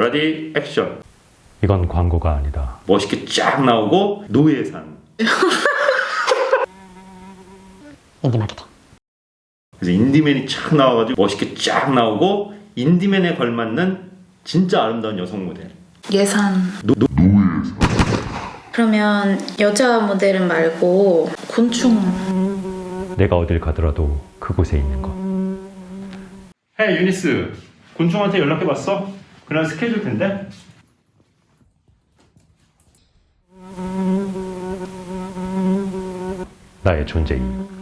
ready action 이건 광고가 아니다. 멋있게 쫙 나오고 no 예산 인디 마케팅. 그래서 인디맨이 쫙 나와가지고 멋있게 쫙 나오고 인디맨에 걸맞는 진짜 아름다운 여성 모델 예산. no, no, 그러면 여자 모델은 말고 곤충. 내가 어딜 가더라도 그곳에 있는 것. 헤이 유니스 곤충한테 연락해봤어? 그날 스케줄 텐데 나의 존재 이유.